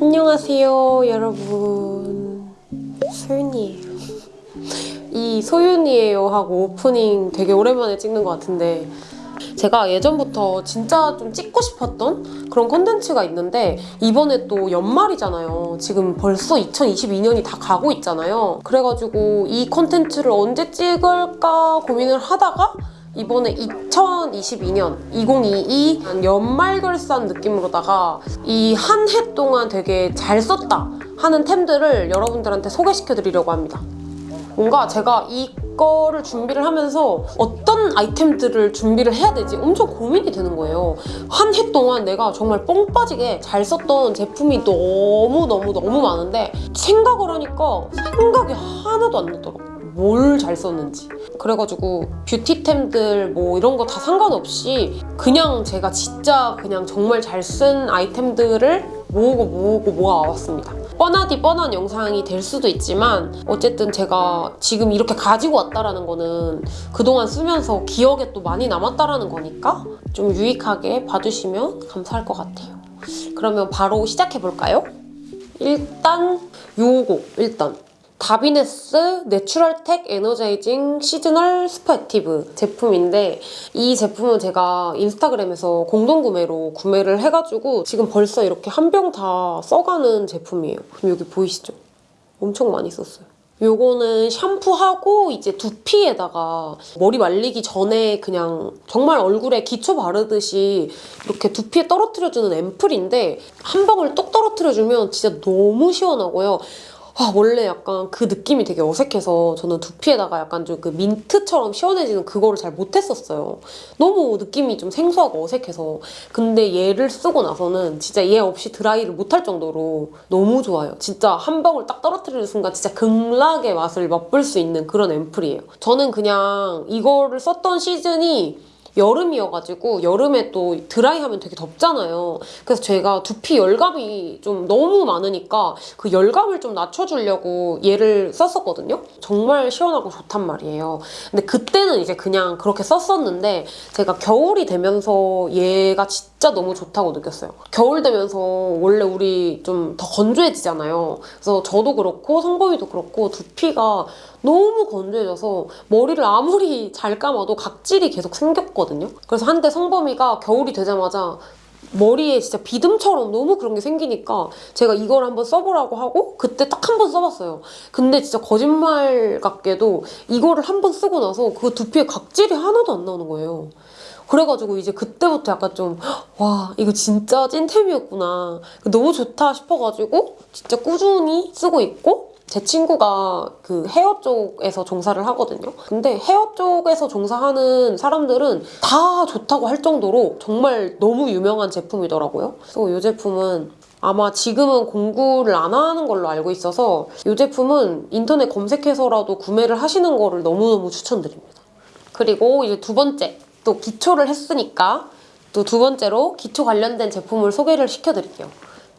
안녕하세요 여러분 소윤이에요 이 소윤이에요 하고 오프닝 되게 오랜만에 찍는 것 같은데 제가 예전부터 진짜 좀 찍고 싶었던 그런 컨텐츠가 있는데 이번에 또 연말이잖아요. 지금 벌써 2022년이 다 가고 있잖아요. 그래가지고 이 컨텐츠를 언제 찍을까 고민을 하다가 이번에 2022년 2022 연말결산 느낌으로다가 이 한 해 동안 되게 잘 썼다 하는 템들을 여러분들한테 소개시켜 드리려고 합니다. 뭔가 제가 이거를 준비를 하면서 어떤 아이템들을 준비를 해야 되지 엄청 고민이 되는 거예요. 한 해 동안 내가 정말 뻥 빠지게 잘 썼던 제품이 너무너무너무 많은데 생각을 하니까 생각이 하나도 안 나더라고. 뭘 잘 썼는지. 그래가지고 뷰티템들 뭐 이런 거 다 상관없이 그냥 제가 진짜 그냥 정말 잘 쓴 아이템들을 모으고 모으고 모아왔습니다. 뻔하디 뻔한 영상이 될 수도 있지만 어쨌든 제가 지금 이렇게 가지고 왔다라는 거는 그동안 쓰면서 기억에 또 많이 남았다라는 거니까 좀 유익하게 봐주시면 감사할 것 같아요. 그러면 바로 시작해볼까요? 일단 요거 일단 Davines NaturalTech Energizing Seasonal Superactive 제품인데 이 제품은 제가 인스타그램에서 공동구매로 구매를 해가지고 지금 벌써 이렇게 한 병 다 써가는 제품이에요. 그럼 여기 보이시죠? 엄청 많이 썼어요. 요거는 샴푸하고 이제 두피에다가 머리 말리기 전에 그냥 정말 얼굴에 기초 바르듯이 이렇게 두피에 떨어뜨려주는 앰플인데 한 방울 똑 떨어뜨려주면 진짜 너무 시원하고요. 아, 원래 약간 그 느낌이 되게 어색해서 저는 두피에다가 약간 좀 그 민트처럼 시원해지는 그거를 잘 못했었어요. 너무 느낌이 좀 생소하고 어색해서. 근데 얘를 쓰고 나서는 진짜 얘 없이 드라이를 못할 정도로 너무 좋아요. 진짜 한 방울 딱 떨어뜨리는 순간 진짜 극락의 맛을 맛볼 수 있는 그런 앰플이에요. 저는 그냥 이거를 썼던 시즌이 여름이어가지고 여름에 또 드라이하면 되게 덥잖아요. 그래서 제가 두피 열감이 좀 너무 많으니까 그 열감을 좀 낮춰주려고 얘를 썼었거든요. 정말 시원하고 좋단 말이에요. 근데 그때는 이제 그냥 그렇게 썼었는데 제가 겨울이 되면서 얘가 진짜 너무 좋다고 느꼈어요. 겨울 되면서 원래 우리 좀 더 건조해지잖아요. 그래서 저도 그렇고 성범이도 그렇고 두피가 너무 건조해져서 머리를 아무리 잘 감아도 각질이 계속 생겼거든요. 그래서 한때 성범이가 겨울이 되자마자 머리에 진짜 비듬처럼 너무 그런 게 생기니까 제가 이걸 한번 써보라고 하고 그때 딱 한 번 써봤어요. 근데 진짜 거짓말 같게도 이거를 한 번 쓰고 나서 그 두피에 각질이 하나도 안 나오는 거예요. 그래가지고 이제 그때부터 약간 좀 와 이거 진짜 찐템이었구나 너무 좋다 싶어가지고 진짜 꾸준히 쓰고 있고 제 친구가 그 헤어 쪽에서 종사를 하거든요. 근데 헤어 쪽에서 종사하는 사람들은 다 좋다고 할 정도로 정말 너무 유명한 제품이더라고요. 그래서 이 제품은 아마 지금은 공구를 안 하는 걸로 알고 있어서 이 제품은 인터넷 검색해서라도 구매를 하시는 거를 너무너무 추천드립니다. 그리고 이제 두 번째, 또 기초를 했으니까 또 두 번째로 기초 관련된 제품을 소개를 시켜드릴게요.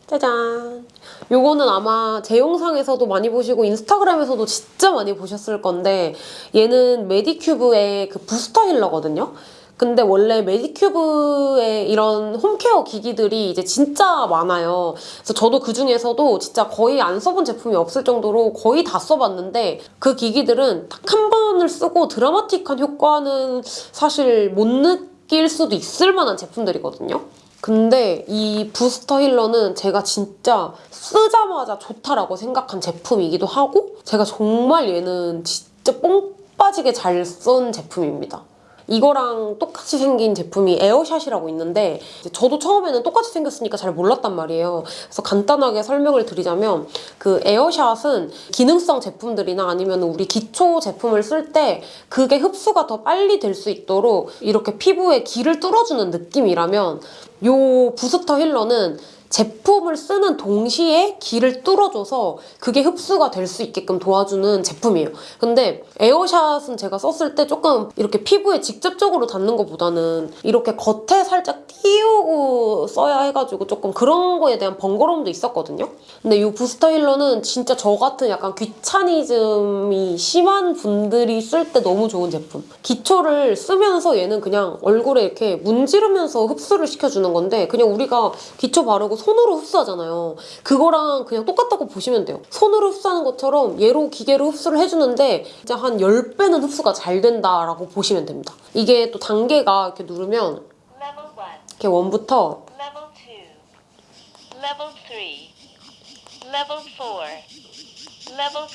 짜잔! 요거는 아마 제 영상에서도 많이 보시고 인스타그램에서도 진짜 많이 보셨을 건데 얘는 메디큐브의 그 부스터 힐러거든요. 근데 원래 메디큐브의 이런 홈케어 기기들이 이제 진짜 많아요. 그래서 저도 그 중에서도 진짜 거의 안 써본 제품이 없을 정도로 거의 다 써봤는데 그 기기들은 딱 한 번을 쓰고 드라마틱한 효과는 사실 못 느낄 수도 있을 만한 제품들이거든요. 근데 이 부스터 힐러는 제가 진짜 쓰자마자 좋다라고 생각한 제품이기도 하고 제가 정말 얘는 진짜 뽕 빠지게 잘 쓴 제품입니다. 이거랑 똑같이 생긴 제품이 에어샷이라고 있는데 저도 처음에는 똑같이 생겼으니까 잘 몰랐단 말이에요. 그래서 간단하게 설명을 드리자면 그 에어샷은 기능성 제품들이나 아니면 우리 기초 제품을 쓸 때 그게 흡수가 더 빨리 될 수 있도록 이렇게 피부에 길을 뚫어주는 느낌이라면 이 부스터 힐러는 제품을 쓰는 동시에 길을 뚫어줘서 그게 흡수가 될 수 있게끔 도와주는 제품이에요. 근데 에어샷은 제가 썼을 때 조금 이렇게 피부에 직접적으로 닿는 것보다는 이렇게 겉에 살짝 띄우고 써야 해가지고 조금 그런 거에 대한 번거로움도 있었거든요. 근데 이 부스터 힐러는 진짜 저 같은 약간 귀차니즘이 심한 분들이 쓸 때 너무 좋은 제품. 기초를 쓰면서 얘는 그냥 얼굴에 이렇게 문지르면서 흡수를 시켜주는 건데 그냥 우리가 기초 바르고 손으로 흡수하잖아요. 그거랑 그냥 똑같다고 보시면 돼요. 손으로 흡수하는 것처럼 얘로 기계로 흡수를 해주는데 진짜 한 10배는 흡수가 잘 된다라고 보시면 됩니다. 이게 또 단계가 이렇게 누르면 Level 1, 이렇게 원부터 Level 2, Level 3, Level 4, Level 5.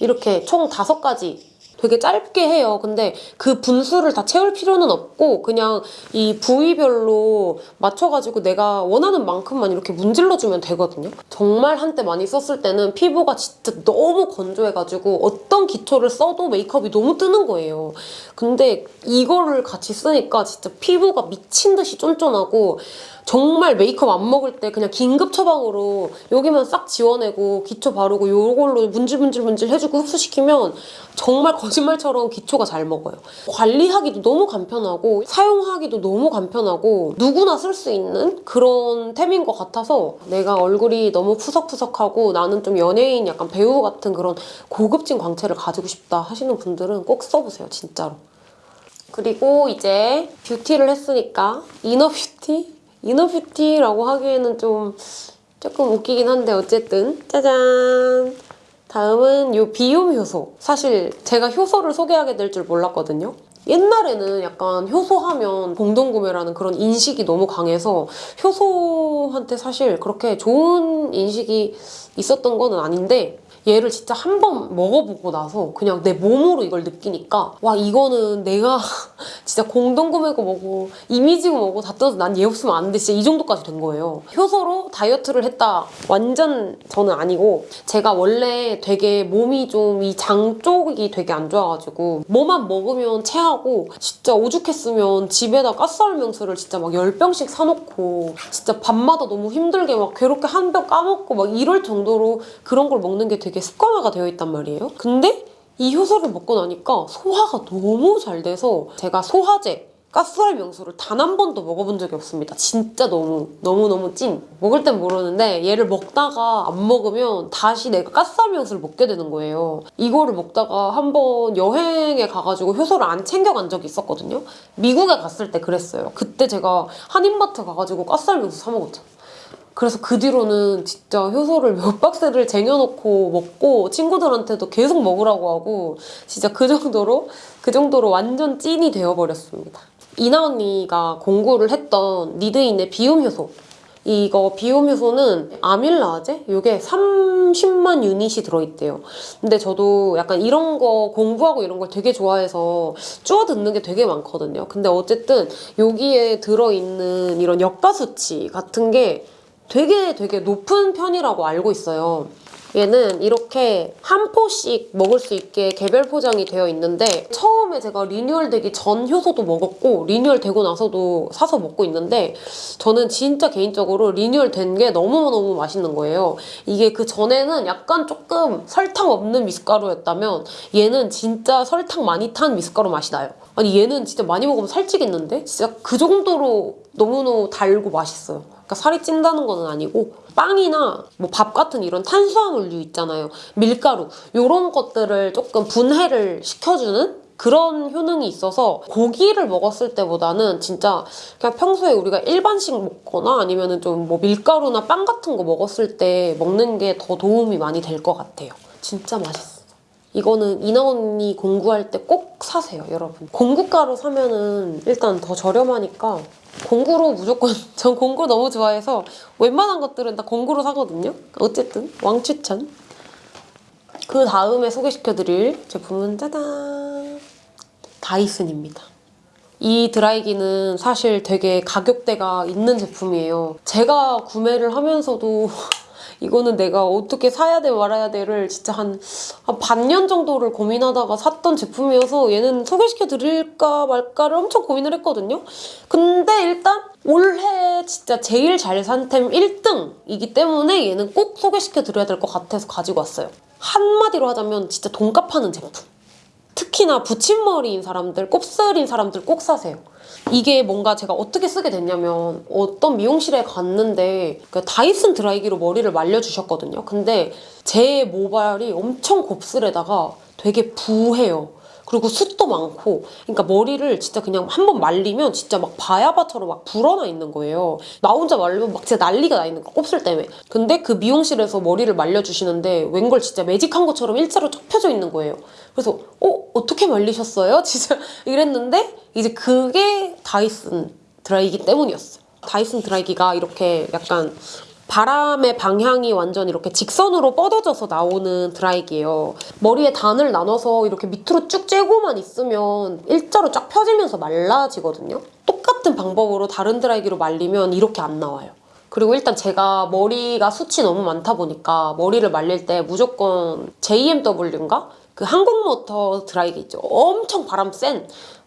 이렇게 총 다섯 가지 되게 짧게 해요. 근데 그 분수를 다 채울 필요는 없고 그냥 이 부위별로 맞춰가지고 내가 원하는 만큼만 이렇게 문질러주면 되거든요. 정말 한때 많이 썼을 때는 피부가 진짜 너무 건조해가지고 어떤 기초를 써도 메이크업이 너무 뜨는 거예요. 근데 이거를 같이 쓰니까 진짜 피부가 미친 듯이 쫀쫀하고 정말 메이크업 안 먹을 때 그냥 긴급 처방으로 여기만 싹 지워내고 기초 바르고 요걸로 문질문질문질 해주고 흡수시키면 정말 거짓말처럼 기초가 잘 먹어요. 관리하기도 너무 간편하고 사용하기도 너무 간편하고 누구나 쓸 수 있는 그런 템인 것 같아서 내가 얼굴이 너무 푸석푸석하고 나는 좀 연예인 약간 배우 같은 그런 고급진 광채를 가지고 싶다 하시는 분들은 꼭 써보세요 진짜로. 그리고 이제 뷰티를 했으니까 inner beauty? inner beauty라고 하기에는 좀 조금 웃기긴 한데 어쨌든 짜잔 다음은 요 비움 효소. 사실 제가 효소를 소개하게 될 줄 몰랐거든요. 옛날에는 약간 효소하면 공동구매라는 그런 인식이 너무 강해서 효소한테 사실 그렇게 좋은 인식이 있었던 거는 아닌데 얘를 진짜 한 번 먹어보고 나서 그냥 내 몸으로 이걸 느끼니까 와 이거는 내가 진짜 공동구매고 뭐고 이미지고 뭐고 다 떠서 난 얘 없으면 안 돼. 진짜 이 정도까지 된 거예요. 효소로 다이어트를 했다. 완전 저는 아니고 제가 원래 되게 몸이 좀 이 장 쪽이 되게 안 좋아가지고 뭐만 먹으면 체하고 진짜 오죽했으면 집에다 가스알 명수를 진짜 막 10병씩 사놓고 진짜 밤마다 너무 힘들게 막 괴롭게 한 병 까먹고 막 이럴 정도로 그런 걸 먹는 게 되게 습관화가 되어 있단 말이에요. 근데 이 효소를 먹고 나니까 소화가 너무 잘 돼서 제가 소화제 가스알 명수를 단 한 번도 먹어본 적이 없습니다. 진짜 너무 너무너무 찐. 먹을 땐 모르는데 얘를 먹다가 안 먹으면 다시 내가 가스알 명수를 먹게 되는 거예요. 이거를 먹다가 한 번 여행에 가가지고 효소를 안 챙겨간 적이 있었거든요. 미국에 갔을 때 그랬어요. 그때 제가 한인마트 가가지고 가스알 명수 사 먹었잖아요. 그래서 그 뒤로는 진짜 효소를 몇 박스를 쟁여놓고 먹고 친구들한테도 계속 먹으라고 하고 진짜 그 정도로 그 정도로 완전 찐이 되어버렸습니다. 이나 언니가 공구를 했던 니드인의 비움 효소 이거 비움 효소는 아밀라제? 이게 30만 유닛이 들어있대요. 근데 저도 약간 이런 거 공부하고 이런 걸 되게 좋아해서 주워 듣는 게 되게 많거든요. 근데 어쨌든 여기에 들어있는 이런 역가 수치 같은 게 되게 되게 높은 편이라고 알고 있어요. 얘는 이렇게 한 포씩 먹을 수 있게 개별 포장이 되어 있는데 처음에 제가 리뉴얼 되기 전 효소도 먹었고 리뉴얼 되고 나서도 사서 먹고 있는데 저는 진짜 개인적으로 리뉴얼 된 게 너무너무 맛있는 거예요. 이게 그 전에는 약간 조금 설탕 없는 미숫가루였다면 얘는 진짜 설탕 많이 탄 미숫가루 맛이 나요. 아니 얘는 진짜 많이 먹으면 살찌겠는데? 진짜 그 정도로 너무너무 달고 맛있어요. 그러니까 살이 찐다는 건 아니고 빵이나 뭐 밥 같은 이런 탄수화물류 있잖아요. 밀가루 이런 것들을 조금 분해를 시켜주는 그런 효능이 있어서 고기를 먹었을 때보다는 진짜 그냥 평소에 우리가 일반식 먹거나 아니면은 좀뭐 밀가루나 빵 같은 거 먹었을 때 먹는 게 더 도움이 많이 될 것 같아요. 진짜 맛있어. 이거는 이나 언니 공구할 때 꼭 사세요, 여러분. 공구가루 사면은 일단 더 저렴하니까 공구로 무조건 전 공구 너무 좋아해서 웬만한 것들은 다 공구로 사거든요. 어쨌든 왕추천. 그 다음에 소개시켜드릴 제품은 짜잔 다이슨입니다. 이 드라이기는 사실 되게 가격대가 있는 제품이에요. 제가 구매를 하면서도 이거는 내가 어떻게 사야 돼 말아야 돼를 진짜 한, 한 반년 정도를 고민하다가 샀던 제품이어서 얘는 소개시켜 드릴까 말까를 엄청 고민을 했거든요. 근데 일단 올해 진짜 제일 잘 산 템 1등이기 때문에 얘는 꼭 소개시켜 드려야 될 것 같아서 가지고 왔어요. 한마디로 하자면 진짜 돈값 하는 제품. 특히나 붙임머리인 사람들, 곱슬인 사람들 꼭 사세요. 이게 뭔가 제가 어떻게 쓰게 됐냐면 어떤 미용실에 갔는데 그 다이슨 드라이기로 머리를 말려주셨거든요. 근데 제 모발이 엄청 곱슬에다가 되게 부해요. 그리고 숱도 많고 그러니까 머리를 진짜 그냥 한 번 말리면 진짜 막 바야바처럼 막 불어나 있는 거예요. 나 혼자 말리면 막 진짜 난리가 나 있는 거 곱슬 때문에. 근데 그 미용실에서 머리를 말려주시는데 웬걸 진짜 매직한 것처럼 일자로 쫙 펴져 있는 거예요. 그래서 어? 어떻게 말리셨어요? 진짜 이랬는데 이제 그게 다이슨 드라이기 때문이었어요. 다이슨 드라이기가 이렇게 약간 바람의 방향이 완전 이렇게 직선으로 뻗어져서 나오는 드라이기예요. 머리에 단을 나눠서 이렇게 밑으로 쭉 쬐고만 있으면 일자로 쫙 펴지면서 말라지거든요. 똑같은 방법으로 다른 드라이기로 말리면 이렇게 안 나와요. 그리고 일단 제가 머리가 숱이 너무 많다 보니까 머리를 말릴 때 무조건 JMW인가? 그 항공모터 드라이기 있죠. 엄청 바람 센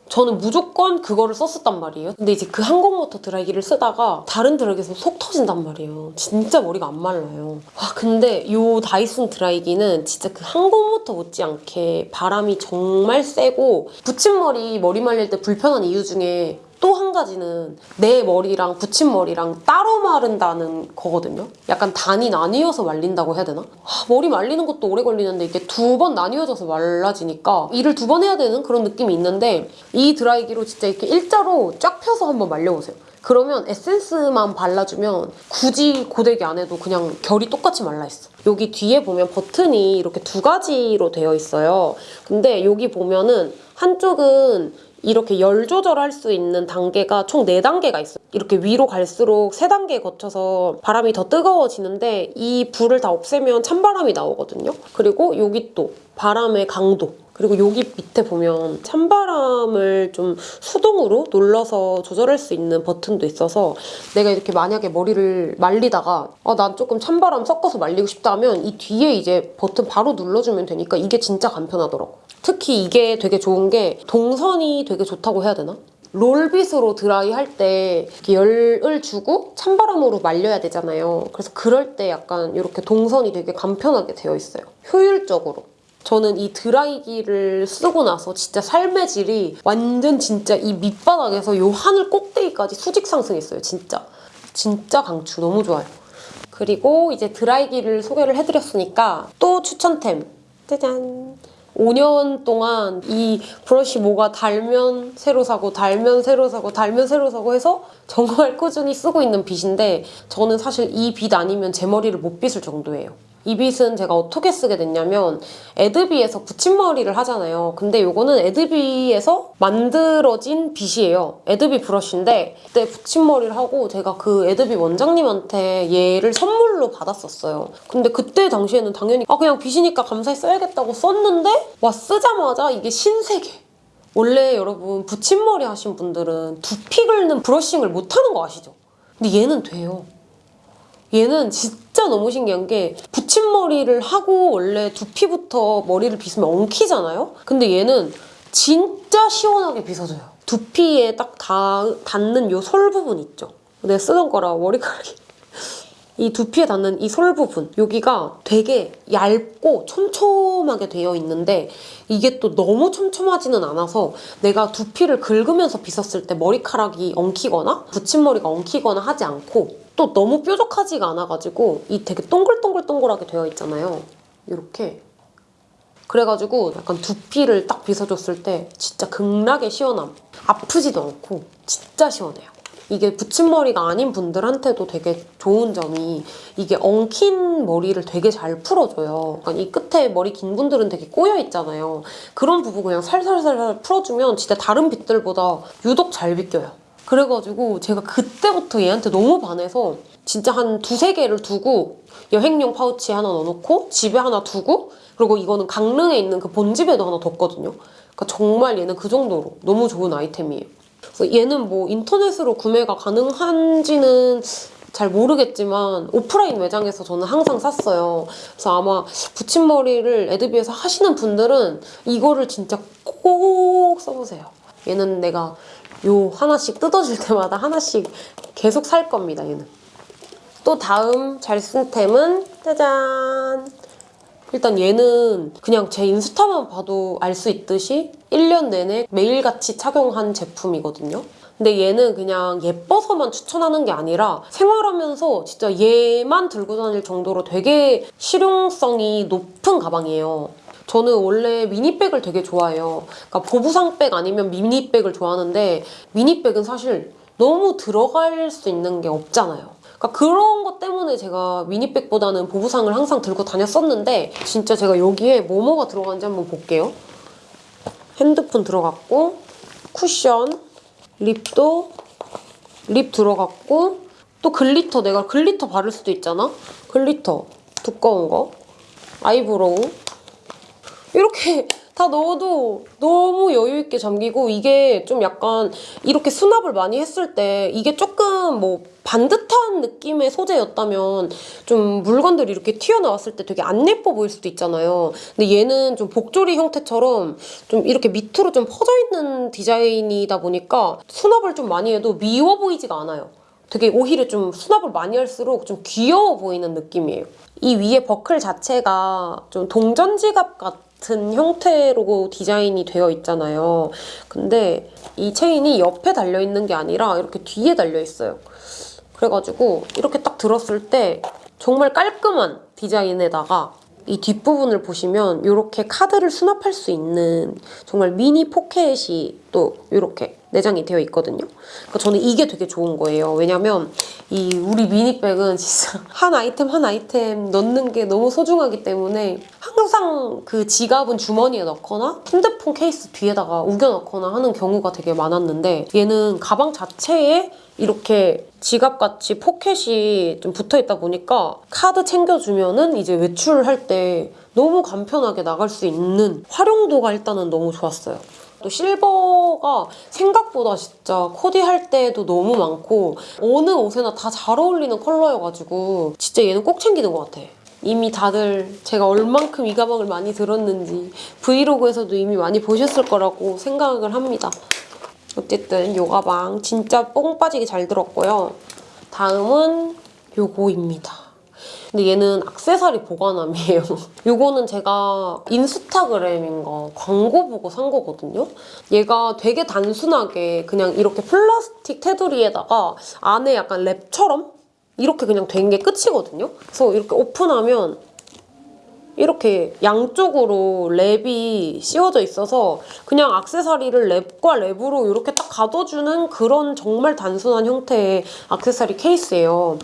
저는 무조건 그거를 썼었단 말이에요. 근데 이제 그 항공모터 드라이기를 쓰다가 다른 드라이기에서 속 터진단 말이에요. 진짜 머리가 안 말라요. 와 근데 이 다이슨 드라이기는 진짜 그 항공모터 못지않게 바람이 정말 세고 붙임머리 머리 말릴 때 불편한 이유 중에 또 한 가지는 내 머리랑 붙임머리랑 따로 마른다는 거거든요. 약간 단이 나뉘어서 말린다고 해야 되나? 하, 머리 말리는 것도 오래 걸리는데 이게 두 번 나뉘어져서 말라지니까 일을 두 번 해야 되는 그런 느낌이 있는데 이 드라이기로 진짜 이렇게 일자로 쫙 펴서 한번 말려보세요. 그러면 에센스만 발라주면 굳이 고데기 안 해도 그냥 결이 똑같이 말라있어. 여기 뒤에 보면 버튼이 이렇게 두 가지로 되어 있어요. 근데 여기 보면은 한쪽은 이렇게 열 조절할 수 있는 단계가 총 4단계가 있어요. 이렇게 위로 갈수록 3단계 거쳐서 바람이 더 뜨거워지는데 이 불을 다 없애면 찬바람이 나오거든요. 그리고 여기 또 바람의 강도 그리고 여기 밑에 보면 찬바람을 좀 수동으로 눌러서 조절할 수 있는 버튼도 있어서 내가 이렇게 만약에 머리를 말리다가 아, 난 조금 찬바람 섞어서 말리고 싶다 하면 이 뒤에 이제 버튼 바로 눌러주면 되니까 이게 진짜 간편하더라고. 특히 이게 되게 좋은 게 동선이 되게 좋다고 해야 되나? 롤빗으로 드라이 할 때 열을 주고 찬바람으로 말려야 되잖아요. 그래서 그럴 때 약간 이렇게 동선이 되게 간편하게 되어 있어요. 효율적으로. 저는 이 드라이기를 쓰고 나서 진짜 삶의 질이 완전 진짜 이 밑바닥에서 요 하늘 꼭대기까지 수직 상승했어요. 진짜. 진짜 강추. 너무 좋아요. 그리고 이제 드라이기를 소개를 해드렸으니까 또 추천템. 짜잔. 5년 동안 이 브러쉬 뭐가 달면 새로 사고 달면 새로 사고 달면 새로 사고 해서 정말 꾸준히 쓰고 있는 빗인데 저는 사실 이 빗 아니면 제 머리를 못 빗을 정도예요. 이 빗은 제가 어떻게 쓰게 됐냐면 에드비에서 붙임머리를 하잖아요. 근데 이거는 에드비에서 만들어진 빗이에요. 에드비 브러쉬인데 그때 붙임머리를 하고 제가 그 에드비 원장님한테 얘를 선물로 받았었어요. 근데 그때 당시에는 당연히 아 그냥 빗이니까 감사히 써야겠다고 썼는데 와 쓰자마자 이게 신세계. 원래 여러분 붙임머리 하신 분들은 두피 긁는 브러싱을 못하는 거 아시죠? 근데 얘는 돼요. 얘는 진짜 너무 신기한 게 붙임머리를 하고 원래 두피부터 머리를 빗으면 엉키잖아요? 근데 얘는 진짜 시원하게 빗어져요. 두피에 딱 닿, 닿는 요 솔 부분 있죠? 내가 쓰던 거라 머리카락이 이 두피에 닿는 이 솔 부분 여기가 되게 얇고 촘촘하게 되어 있는데 이게 또 너무 촘촘하지는 않아서 내가 두피를 긁으면서 빗었을 때 머리카락이 엉키거나 붙임머리가 엉키거나 하지 않고 또 너무 뾰족하지가 않아가지고 이 되게 동글동글동글하게 되어 있잖아요. 이렇게. 그래가지고 약간 두피를 딱 빗어줬을 때 진짜 극락의 시원함. 아프지도 않고 진짜 시원해요 이게 붙임머리가 아닌 분들한테도 되게 좋은 점이 이게 엉킨 머리를 되게 잘 풀어줘요. 그러니까 이 끝에 머리 긴 분들은 되게 꼬여 있잖아요. 그런 부분 그냥 살살살살 풀어주면 진짜 다른 빗들보다 유독 잘 빗겨요. 그래가지고 제가 그때부터 얘한테 너무 반해서 진짜 한 두세 개를 두고 여행용 파우치에 하나 넣어놓고 집에 하나 두고 그리고 이거는 강릉에 있는 그 본집에도 하나 뒀거든요. 그러니까 정말 얘는 그 정도로 너무 좋은 아이템이에요. 얘는 뭐 인터넷으로 구매가 가능한지는 잘 모르겠지만 오프라인 매장에서 저는 항상 샀어요. 그래서 아마 붙임머리를 에드비에서 하시는 분들은 이거를 진짜 꼭 써보세요. 얘는 내가 요 하나씩 뜯어질 때마다 하나씩 계속 살 겁니다, 얘는. 또 다음 잘 쓴 템은 짜잔! 일단 얘는 그냥 제 인스타만 봐도 알 수 있듯이 1년 내내 매일같이 착용한 제품이거든요. 근데 얘는 그냥 예뻐서만 추천하는 게 아니라 생활하면서 진짜 얘만 들고 다닐 정도로 되게 실용성이 높은 가방이에요. 저는 원래 미니백을 되게 좋아해요. 그러니까 보부상백 아니면 미니백을 좋아하는데 미니백은 사실 너무 들어갈 수 있는 게 없잖아요. 그러니까 그런 것 때문에 제가 미니백보다는 보부상을 항상 들고 다녔었는데 진짜 제가 여기에 뭐뭐가 들어간지 한번 볼게요. 핸드폰 들어갔고 쿠션, lip도 lip 들어갔고 또 glitter 내가 glitter 바를 수도 있잖아. glitter 두꺼운 거, eyebrow 이렇게 다 넣어도 너무 여유 있게 잠기고 이게 좀 약간 이렇게 수납을 많이 했을 때 이게 조금 뭐 반듯한 느낌의 소재였다면 좀 물건들이 이렇게 튀어나왔을 때 되게 안 예뻐 보일 수도 있잖아요. 근데 얘는 좀 복조리 형태처럼 좀 이렇게 밑으로 좀 퍼져 있는 디자인이다 보니까 수납을 좀 많이 해도 미워 보이지가 않아요. 되게 오히려 좀 수납을 많이 할수록 좀 귀여워 보이는 느낌이에요. 이 위에 버클 자체가 좀 동전 지갑 같은 형태로 디자인이 되어 있잖아요. 근데 이 체인이 옆에 달려 있는 게 아니라 이렇게 뒤에 달려 있어요. 그래가지고 이렇게 딱 들었을 때 정말 깔끔한 디자인에다가 이 뒷부분을 보시면 이렇게 카드를 수납할 수 있는 정말 미니 포켓이 또 이렇게 내장이 되어 있거든요. 그러니까 저는 이게 되게 좋은 거예요. 왜냐면 이 우리 미니백은 진짜 한 아이템 한 아이템 넣는 게 너무 소중하기 때문에 항상 그 지갑은 주머니에 넣거나 핸드폰 케이스 뒤에다가 우겨 넣거나 하는 경우가 되게 많았는데 얘는 가방 자체에 이렇게 지갑같이 포켓이 좀 붙어 있다 보니까 카드 챙겨주면은 이제 외출할 때 너무 간편하게 나갈 수 있는 활용도가 일단은 너무 좋았어요. 또 실버가 생각보다 진짜 코디할 때도 너무 많고 어느 옷에나 다 잘 어울리는 컬러여가지고 진짜 얘는 꼭 챙기는 것 같아. 이미 다들 제가 얼만큼 이 가방을 많이 들었는지 브이로그에서도 이미 많이 보셨을 거라고 생각을 합니다. 어쨌든 요 가방 진짜 뽕 빠지게 잘 들었고요. 다음은 요거입니다. 근데 얘는 악세사리 보관함이에요. 요거는 제가 인스타그램인가 광고 보고 산 거거든요. 얘가 되게 단순하게 그냥 이렇게 플라스틱 테두리에다가 안에 약간 랩처럼 이렇게 그냥 된 게 끝이거든요. 그래서 이렇게 오픈하면 이렇게 양쪽으로 랩이 씌워져 있어서 그냥 악세사리를 랩과 랩으로 이렇게 딱 가둬주는 그런 정말 단순한 형태의 악세사리 케이스예요.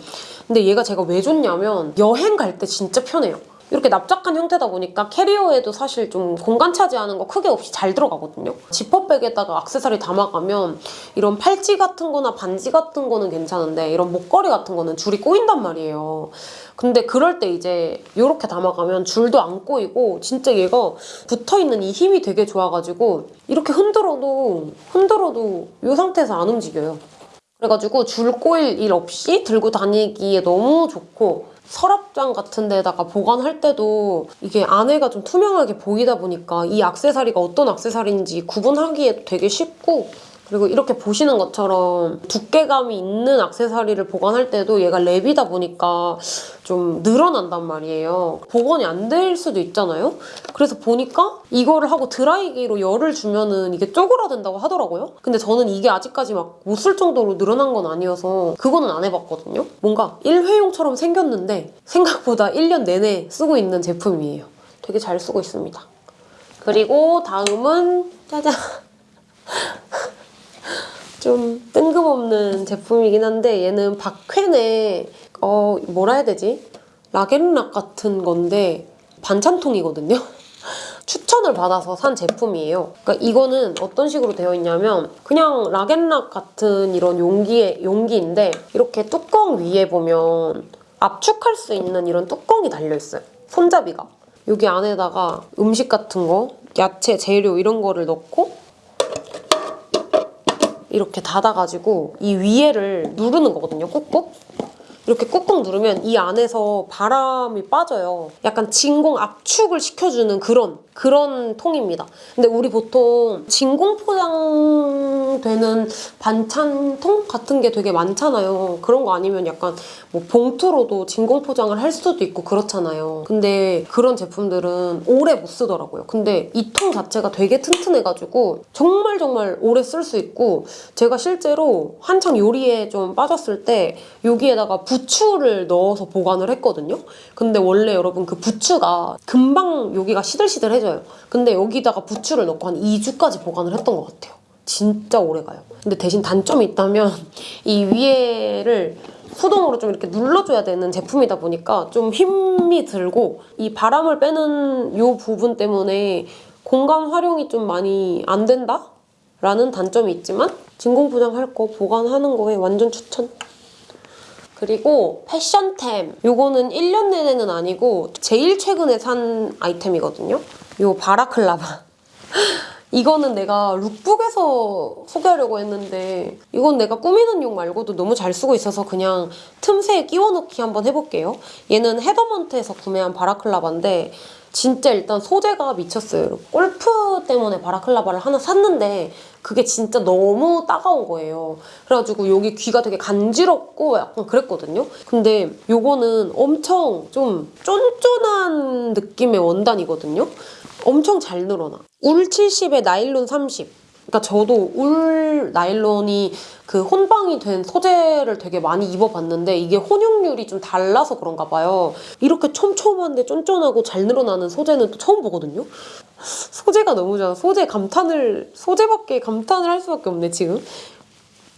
근데 얘가 제가 왜 좋냐면 여행 갈 때 진짜 편해요. 이렇게 납작한 형태다 보니까 캐리어에도 사실 좀 공간 차지하는 거 크게 없이 잘 들어가거든요. 지퍼백에다가 악세사리 담아가면 이런 팔찌 같은 거나 반지 같은 거는 괜찮은데 이런 목걸이 같은 거는 줄이 꼬인단 말이에요. 근데 그럴 때 이제 이렇게 담아가면 줄도 안 꼬이고 진짜 얘가 붙어있는 이 힘이 되게 좋아가지고 이렇게 흔들어도 흔들어도 이 상태에서 안 움직여요. 그래가지고 줄 꼬일 일 없이 들고 다니기에 너무 좋고 서랍장 같은 데다가 보관할 때도 이게 안에가 좀 투명하게 보이다 보니까 이 악세사리가 어떤 악세사리인지 구분하기에도 되게 쉽고 그리고 이렇게 보시는 것처럼 두께감이 있는 악세사리를 보관할 때도 얘가 랩이다 보니까 좀 늘어난단 말이에요. 복원이 안 될 수도 있잖아요. 그래서 보니까 이거를 하고 드라이기로 열을 주면은 이게 쪼그라든다고 하더라고요. 근데 저는 이게 아직까지 막 못 쓸 정도로 늘어난 건 아니어서 그거는 안 해봤거든요. 뭔가 일회용처럼 생겼는데 생각보다 1년 내내 쓰고 있는 제품이에요. 되게 잘 쓰고 있습니다. 그리고 다음은 짜잔! 좀 뜬금없는 제품이긴 한데 얘는 박퀸의 어 뭐라 해야 되지? 락앤락 같은 건데 반찬통이거든요. 추천을 받아서 산 제품이에요. 그러니까 이거는 어떤 식으로 되어 있냐면 그냥 락앤락 같은 이런 용기의 용기인데 이렇게 뚜껑 위에 보면 압축할 수 있는 이런 뚜껑이 달려 있어요. 손잡이가. 여기 안에다가 음식 같은 거, 야채, 재료 이런 거를 넣고 이렇게 닫아가지고 이 위에를 누르는 거거든요, 꾹꾹. 이렇게 꾹꾹 누르면 이 안에서 바람이 빠져요. 약간 진공 압축을 시켜주는 그런 그런 통입니다. 근데 우리 보통 진공 포장 사용되는 반찬통 같은 게 되게 많잖아요. 그런 거 아니면 약간 뭐 봉투로도 진공 포장을 할 수도 있고 그렇잖아요. 근데 그런 제품들은 오래 못 쓰더라고요. 근데 이 통 자체가 되게 튼튼해가지고 정말 정말 오래 쓸 수 있고 제가 실제로 한창 요리에 좀 빠졌을 때 여기에다가 부추를 넣어서 보관을 했거든요. 근데 원래 여러분 그 부추가 금방 여기가 시들시들해져요. 근데 여기다가 부추를 넣고 한 2주까지 보관을 했던 것 같아요. 진짜 오래 가요. 근데 대신 단점이 있다면 이 위에를 수동으로 좀 이렇게 눌러줘야 되는 제품이다 보니까 좀 힘이 들고 이 바람을 빼는 이 부분 때문에 공간 활용이 좀 많이 안 된다? 라는 단점이 있지만 진공 포장할 거 보관하는 거에 완전 추천. 그리고 패션템. 요거는 1년 내내는 아니고 제일 최근에 산 아이템이거든요. 요 바라클라바. 이거는 내가 룩북에서 소개하려고 했는데 이건 내가 꾸미는 용 말고도 너무 잘 쓰고 있어서 그냥 틈새에 끼워넣기 한번 해볼게요. 얘는 헤더먼트에서 구매한 바라클라바인데 진짜 일단 소재가 미쳤어요. 골프 때문에 바라클라바를 하나 샀는데 그게 진짜 너무 따가운 거예요. 그래가지고 여기 귀가 되게 간지럽고 약간 그랬거든요. 근데 요거는 엄청 좀 쫀쫀한 느낌의 원단이거든요. 엄청 잘 늘어나. 울 70에 나일론 30. 그러니까 저도 울 나일론이 그 혼방이 된 소재를 되게 많이 입어봤는데 이게 혼용률이 좀 달라서 그런가 봐요. 이렇게 촘촘한데 쫀쫀하고 잘 늘어나는 소재는 또 처음 보거든요. 소재가 너무 좋아. 소재 감탄을 소재밖에 감탄을 할 수밖에 없네 지금.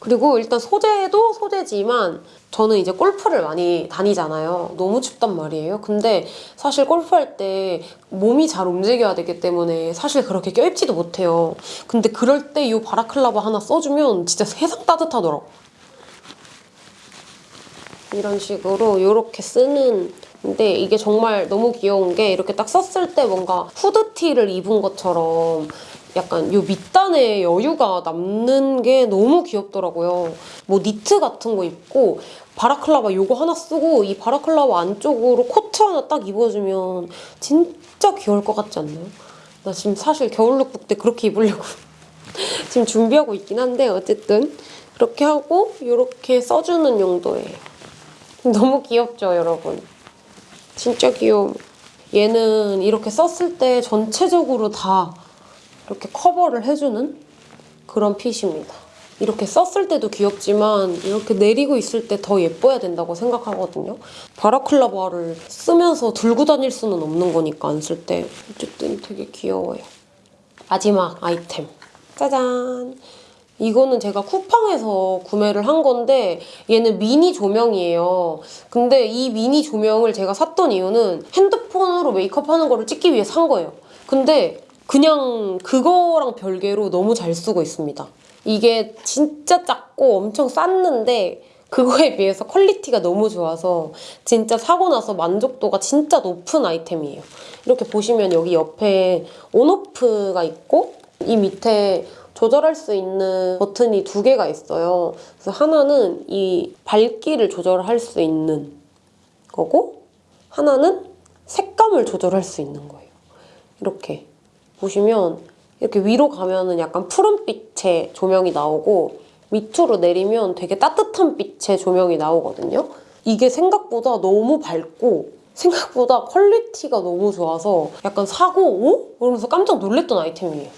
그리고 일단 소재도 소재지만 저는 이제 골프를 많이 다니잖아요. 너무 춥단 말이에요. 근데 사실 골프할 때 몸이 잘 움직여야 되기 때문에 사실 그렇게 껴입지도 못해요. 근데 그럴 때 이 바라클라바 하나 써주면 진짜 세상 따뜻하더라고. 이런 식으로 이렇게 쓰는 근데 이게 정말 너무 귀여운 게 이렇게 딱 썼을 때 뭔가 후드티를 입은 것처럼 약간 요 밑단에 여유가 남는 게 너무 귀엽더라고요. 뭐 니트 같은 거 입고 balaclava 요거 하나 쓰고 이 balaclava 안쪽으로 코트 하나 딱 입어주면 진짜 귀여울 것 같지 않나요? 나 지금 사실 겨울 룩북 때 그렇게 입으려고 지금 준비하고 있긴 한데 어쨌든 그렇게 하고 이렇게 써주는 용도예요. 너무 귀엽죠, 여러분? 진짜 귀여워. 얘는 이렇게 썼을 때 전체적으로 다 이렇게 커버를 해주는 그런 핏입니다. 이렇게 썼을 때도 귀엽지만 이렇게 내리고 있을 때 더 예뻐야 된다고 생각하거든요. 바라클라바를 쓰면서 들고 다닐 수는 없는 거니까 안 쓸 때. 어쨌든 되게 귀여워요. 마지막 아이템. 짜잔! 이거는 제가 쿠팡에서 구매를 한 건데 얘는 미니 조명이에요. 근데 이 미니 조명을 제가 샀던 이유는 핸드폰으로 메이크업 하는 거를 찍기 위해 산 거예요. 근데 그냥 그거랑 별개로 너무 잘 쓰고 있습니다. 이게 진짜 작고 엄청 쌌는데 그거에 비해서 quality가 너무 좋아서 진짜 사고 나서 만족도가 진짜 높은 아이템이에요. 이렇게 보시면 여기 옆에 on off가 있고 이 밑에 조절할 수 있는 버튼이 두 개가 있어요. 그래서 하나는 이 밝기를 조절할 수 있는 거고 하나는 색감을 조절할 수 있는 거예요. 이렇게 보시면 이렇게 위로 가면은 약간 푸른빛의 조명이 나오고 밑으로 내리면 되게 따뜻한 빛의 조명이 나오거든요. 이게 생각보다 너무 밝고 생각보다 quality가 너무 좋아서 약간 사고 오? 그러면서 깜짝 놀랐던 아이템이에요.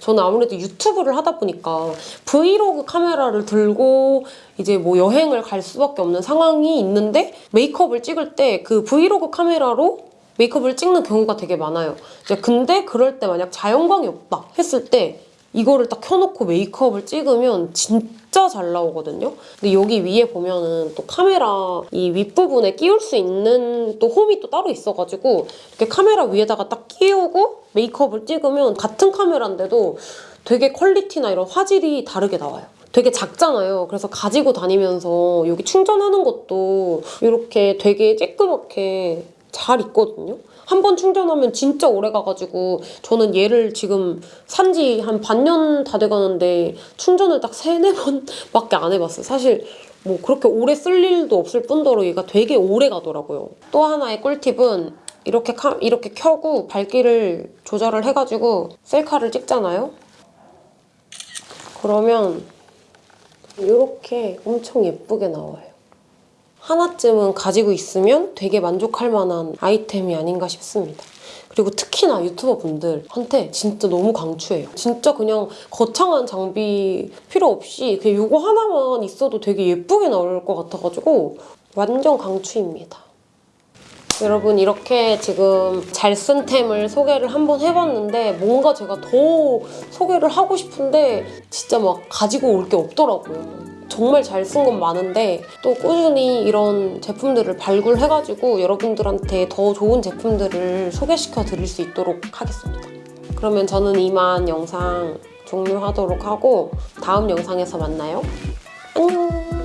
저는 아무래도 유튜브를 하다 보니까 브이로그 카메라를 들고 이제 뭐 여행을 갈 수밖에 없는 상황이 있는데 메이크업을 찍을 때 그 브이로그 카메라로 메이크업을 찍는 경우가 되게 많아요. 이제 근데 그럴 때 만약 자연광이 없다 했을 때 이거를 딱 켜놓고 메이크업을 찍으면 진짜 잘 나오거든요. 근데 여기 위에 보면은 또 카메라 이 윗부분에 끼울 수 있는 또 홈이 또 따로 있어가지고 이렇게 카메라 위에다가 딱 끼우고 메이크업을 찍으면 같은 카메라인데도 되게 퀄리티나 이런 화질이 다르게 나와요. 되게 작잖아요. 그래서 가지고 다니면서 여기 충전하는 것도 이렇게 되게 쬐끄맣게 잘 있거든요. 한 번 충전하면 진짜 오래 가가지고 저는 얘를 지금 산 지 한 반년 다 돼가는데 충전을 딱 세네 번밖에 안 해봤어요. 사실 뭐 그렇게 오래 쓸 일도 없을 뿐더러 얘가 되게 오래 가더라고요. 또 하나의 꿀팁은 이렇게 카, 이렇게 켜고 밝기를 조절을 해가지고 셀카를 찍잖아요. 그러면 이렇게 엄청 예쁘게 나와요. 하나쯤은 가지고 있으면 되게 만족할 만한 아이템이 아닌가 싶습니다. 그리고 특히나 유튜버 분들한테 진짜 너무 강추해요. 진짜 그냥 거창한 장비 필요 없이 그냥 이거 하나만 있어도 되게 예쁘게 나올 것 같아가지고 완전 강추입니다. 여러분 이렇게 지금 잘 쓴 템을 소개를 한번 해봤는데 뭔가 제가 더 소개를 하고 싶은데 진짜 막 가지고 올 게 없더라고요. 정말 잘 쓴 건 많은데 또 꾸준히 이런 제품들을 발굴해가지고 여러분들한테 더 좋은 제품들을 소개시켜 드릴 수 있도록 하겠습니다. 그러면 저는 이만 영상 종료하도록 하고 다음 영상에서 만나요. 안녕!